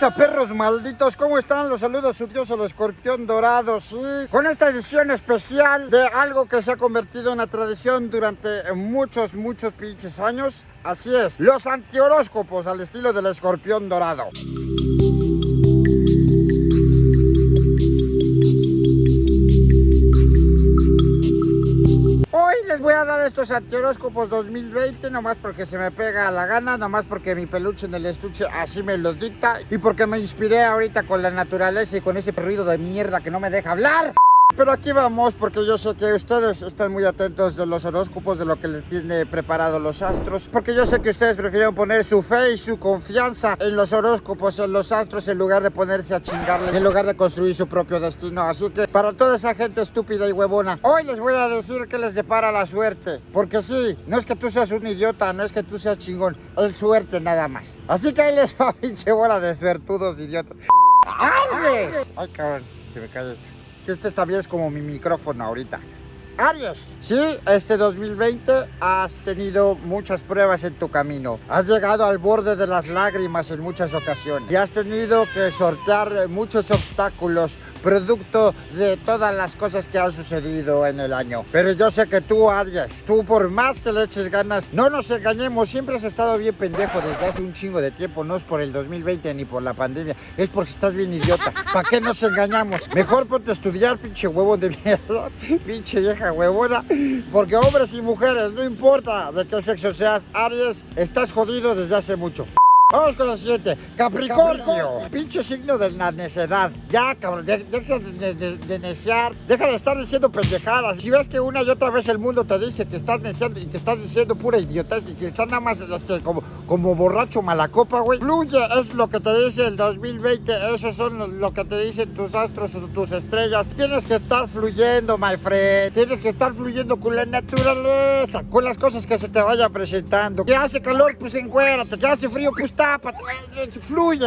perros malditos? ¿Cómo están? Los saludos su dios el escorpión dorado, sí. Con esta edición especial de algo que se ha convertido en una tradición durante muchos, muchos pinches años. Así es, los antihoróscopos al estilo del escorpión dorado. Les voy a dar estos antihoróscopos 2020 nomás porque se me pega la gana, nomás porque mi peluche en el estuche así me lo dicta y porque me inspiré ahorita con la naturaleza y con ese ruido de mierda que no me deja hablar. Pero aquí vamos porque yo sé que ustedes están muy atentos de los horóscopos, de lo que les tiene preparado los astros. Porque yo sé que ustedes prefieren poner su fe y su confianza en los horóscopos, en los astros, en lugar de ponerse a chingarle, en lugar de construir su propio destino. Así que para toda esa gente estúpida y huevona, hoy les voy a decir que les depara la suerte. Porque sí, no es que tú seas un idiota, no es que tú seas chingón, es suerte nada más. Así que ahí les va pinche bola de suertudos idiotas. ¡Ay, cabrón! Se me cae este también es como mi micrófono ahorita. Aries, sí, este 2020 has tenido muchas pruebas en tu camino. Has llegado al borde de las lágrimas en muchas ocasiones. Y has tenido que sortear muchos obstáculos producto de todas las cosas que han sucedido en el año. Pero yo sé que tú, Aries, tú por más que le eches ganas, no nos engañemos, siempre has estado bien pendejo desde hace un chingo de tiempo. No es por el 2020 ni por la pandemia, es porque estás bien idiota. ¿Para qué nos engañamos? Mejor ponte a estudiar, pinche huevo de mierda, pinche vieja huevona. Porque hombres y mujeres, no importa de qué sexo seas, Aries, estás jodido desde hace mucho. Vamos con la siguiente. Capricornio. Pinche signo de la necedad. Ya, cabrón. deja de, de, neciar. Deja de estar diciendo pendejadas. Si ves que una y otra vez el mundo te dice que estás neciando y que estás diciendo pura idiotez y que estás nada más este, como, como borracho malacopa, güey. Fluye. Es lo que te dice el 2020. Eso son lo que te dicen tus astros, tus estrellas. Tienes que estar fluyendo, my friend. Tienes que estar fluyendo con la naturaleza. Con las cosas que se te vayan presentando. Que hace calor, pues encuérate. Que hace frío, pues fluye,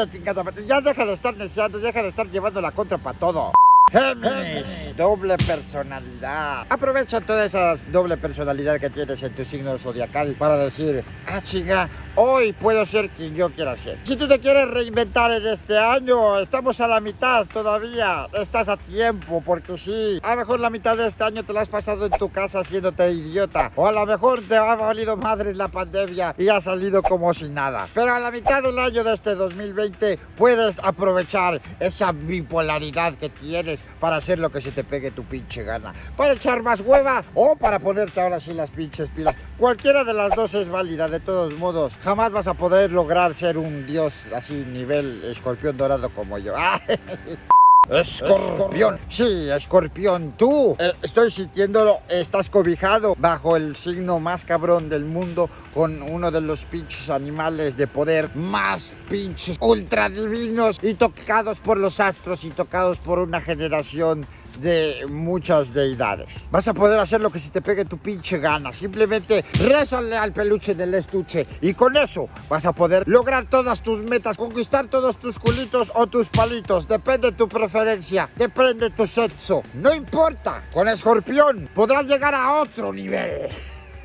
Ya deja de estar deseando, deja de estar llevando la contra para todo. Géminis, doble personalidad. Aprovecha toda esa doble personalidad que tienes en tu signo zodiacal para decir, ah, chica, hoy puedo ser quien yo quiera ser. Si tú te quieres reinventar en este año, estamos a la mitad todavía. Estás a tiempo, porque sí. A lo mejor la mitad de este año te la has pasado en tu casa haciéndote idiota. O a lo mejor te ha valido madres la pandemia y has salido como sin nada. Pero a la mitad del año de este 2020 puedes aprovechar esa bipolaridad que tienes para hacer lo que se te pegue tu pinche gana. Para echar más hueva o para ponerte ahora sí las pinches pilas. Cualquiera de las dos es válida, de todos modos. Jamás vas a poder lograr ser un dios así nivel escorpión dorado como yo. Escorpión, sí, escorpión, tú eh, Estoy sintiéndolo, estás cobijado bajo el signo más cabrón del mundo Con uno de los pinches animales de poder más pinches ultra divinos Y tocados por los astros y tocados por una generación de muchas deidades. Vas a poder hacer lo que se te pegue tu pinche gana. Simplemente rézale al peluche del estuche y con eso vas a poder lograr todas tus metas, conquistar todos tus culitos o tus palitos. Depende de tu preferencia, depende de tu sexo. No importa, con escorpión podrás llegar a otro nivel.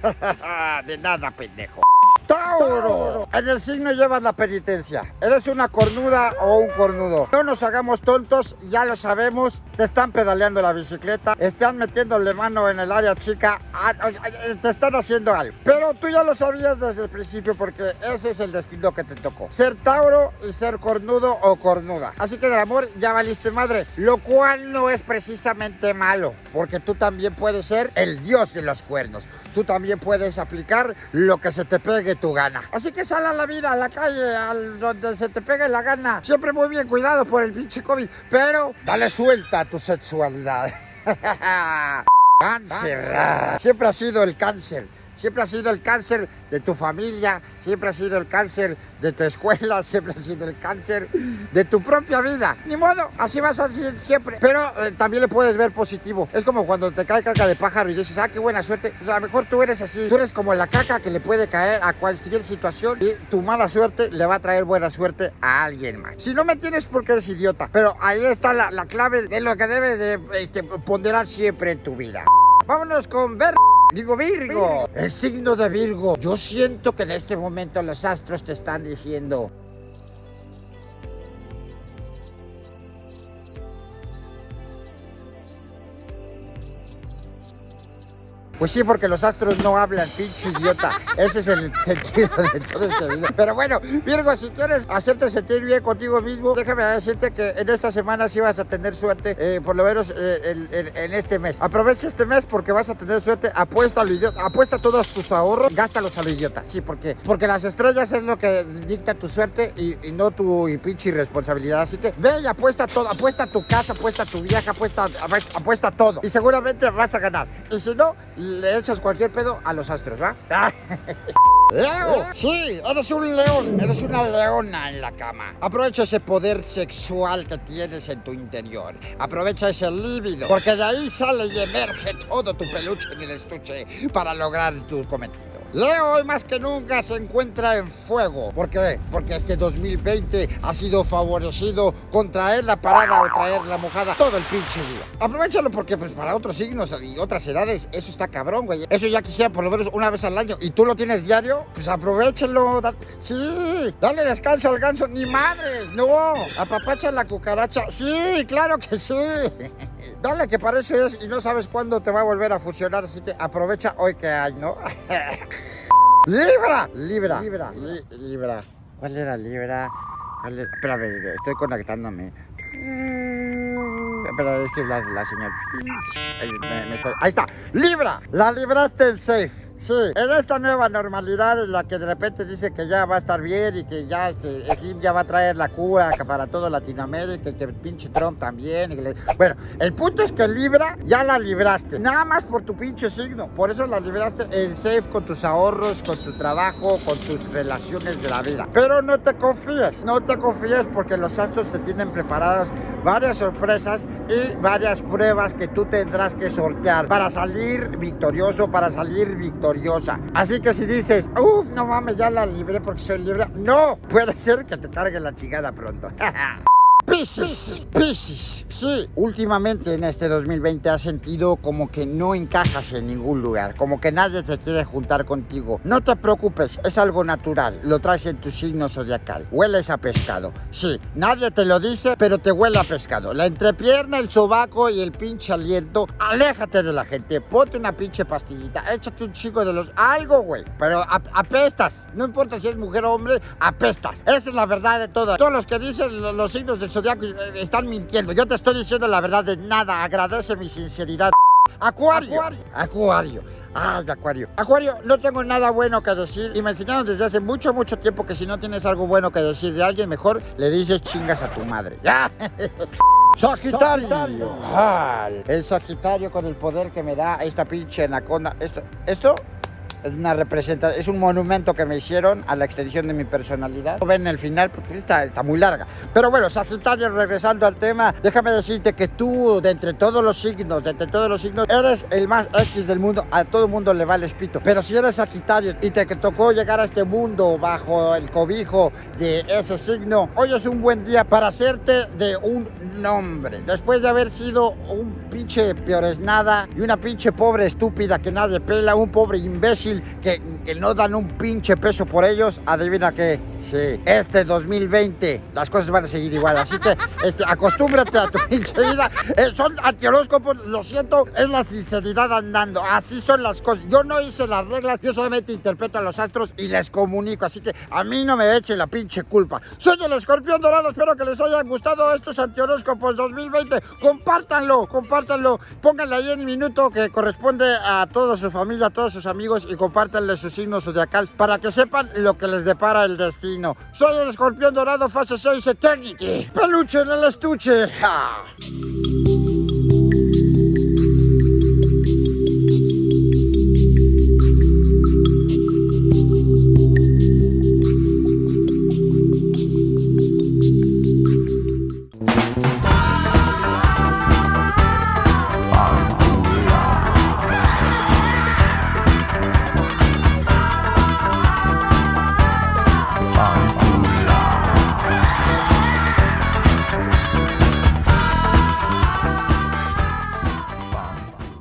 de nada, pendejo. Tauro. En el signo llevas la penitencia. Eres una cornuda o un cornudo. No nos hagamos tontos, ya lo sabemos. Te están pedaleando la bicicleta, están metiéndole mano en el área chica, ah, te están haciendo algo. Pero tú ya lo sabías desde el principio porque ese es el destino que te tocó. Ser Tauro y ser cornudo o cornuda. Así que del amor ya valiste madre. Lo cual no es precisamente malo, porque tú también puedes ser el dios de los cuernos. Tú también puedes aplicar lo que se te pegue tu gana. Así que sal a la vida, a la calle, al donde se te pegue la gana. Siempre muy bien cuidado por el pinche COVID, pero dale suelta a tu sexualidad. cáncer. Siempre ha sido el cáncer. Siempre ha sido el cáncer de tu familia, siempre ha sido el cáncer de tu escuela, siempre ha sido el cáncer de tu propia vida. Ni modo, así vas a ser siempre. Pero eh, también le puedes ver positivo. Es como cuando te cae caca de pájaro y dices, ah, qué buena suerte. Pues a lo mejor tú eres así. Tú eres como la caca que le puede caer a cualquier situación y tu mala suerte le va a traer buena suerte a alguien más. Si no me tienes porque eres idiota. Pero ahí está la, clave de lo que debes de este, ponderar siempre en tu vida. Vámonos con ver... Digo Virgo, el signo de Virgo. Yo siento que en este momento los astros te están diciendo... Pues sí, porque los astros no hablan, pinche idiota. Ese es el sentido de todo este video. Pero bueno, Virgo, si quieres hacerte sentir bien contigo mismo, déjame decirte que en esta semana sí vas a tener suerte, eh, por lo menos eh, en, este mes. Aprovecha este mes porque vas a tener suerte. Apuesta a lo idiota, apuesta todos tus ahorros, gástalos a lo idiota. Sí, porque, porque las estrellas es lo que dicta tu suerte y, no tu pinche irresponsabilidad. Así que ve y apuesta todo, apuesta tu casa, apuesta tu viaje, apuesta, apuesta todo. Y seguramente vas a ganar. Y si no, le echas cualquier pedo a los astros, ¿va? ¡Leo! Sí, eres un león, eres una leona en la cama. Aprovecha ese poder sexual que tienes en tu interior. Aprovecha ese líbido, porque de ahí sale y emerge todo tu peluche en el estuche para lograr tu cometido. Leo hoy más que nunca se encuentra en fuego. ¿Por qué? Porque este 2020 ha sido favorecido con traer la parada o traer la mojada todo el pinche día. Aprovechalo porque pues para otros signos y otras edades eso está cabrón, güey. Eso ya quisiera por lo menos una vez al año y tú lo tienes diario, pues aprovechalo. Sí, dale descanso al ganso. Ni madres, no. Apapacha la cucaracha. Sí, claro que sí. Dale que para eso es y no sabes cuándo te va a volver a funcionar, así que aprovecha hoy que hay, ¿no? ¡Libra! Libra. Libra. libra. ¿Cuál era Libra? ¿Cuál? Espérame, estoy conectándome. Espera, es la, señal. Ahí está. ¡Libra! La libraste el safe. Sí, en esta nueva normalidad en la que de repente dice que ya va a estar bien y que ya este, ya va a traer la cura para toda Latinoamérica y que el pinche Trump también. Bueno, el punto es que Libra ya la libraste, nada más por tu pinche signo. Por eso la libraste en safe con tus ahorros, con tu trabajo, con tus relaciones de la vida. Pero no te confíes, no te confíes porque los astros te tienen preparadas varias sorpresas y varias pruebas que tú tendrás que sortear para salir victorioso, para salir victorioso Así que si dices, uff, no mames, ya la libré porque soy libre. No, puede ser que te cargue la chingada pronto. Piscis, Piscis, sí, últimamente en este 2020 has sentido como que no encajas en ningún lugar, como que nadie te quiere juntar contigo. No te preocupes, es algo natural, lo traes en tu signo zodiacal. Hueles a pescado, sí, nadie te lo dice, pero te huele a pescado. La entrepierna, el sobaco y el pinche aliento, aléjate de la gente, ponte una pinche pastillita, échate un chico de los... algo, güey, pero apestas, no importa si es mujer o hombre, apestas. Esa es la verdad de todo. Todos los que dicen los signos del eh, están mintiendo. Yo te estoy diciendo la verdad de nada. Agradece mi sinceridad. Acuario. Acuario. Ay, Acuario. Acuario, no tengo nada bueno que decir. Y me enseñaron desde hace mucho, mucho tiempo que si no tienes algo bueno que decir de alguien, mejor le dices chingas a tu madre. ¿Ya? Sagitario. Sagitario. el Sagitario con el poder que me da esta pinche anaconda. Esto, esto es una representación, es un monumento que me hicieron a la extensión de mi personalidad. Ven el final porque está, está muy larga. Pero bueno, Sagitario, regresando al tema, déjame decirte que tú, de entre todos los signos, de entre todos los signos, eres el más X del mundo. A todo mundo le vale espito. Pero si eres Sagitario y te tocó llegar a este mundo bajo el cobijo de ese signo, hoy es un buen día para hacerte de un nombre. Después de haber sido un pinche peores nada y una pinche pobre estúpida que nadie pela, un pobre imbécil que, no dan un pinche peso por ellos, adivina qué, sí, este 2020 las cosas van a seguir igual, así que este, acostúmbrate a tu pinche vida, eh, son antihoróscopos, lo siento, es la sinceridad andando, así son las cosas, yo no hice las reglas, yo solamente interpreto a los astros y les comunico, así que a mí no me eche la pinche culpa. Soy el escorpión dorado, espero que les hayan gustado estos antihoróscopos 2020, compártanlo, compártanlo, pónganle ahí en minuto que corresponde a toda su familia, a todos sus amigos y compártanle su signo zodiacal para que sepan lo que les depara el destino. Soy el escorpión dorado fase 6 Eternity. Peluche en el estuche.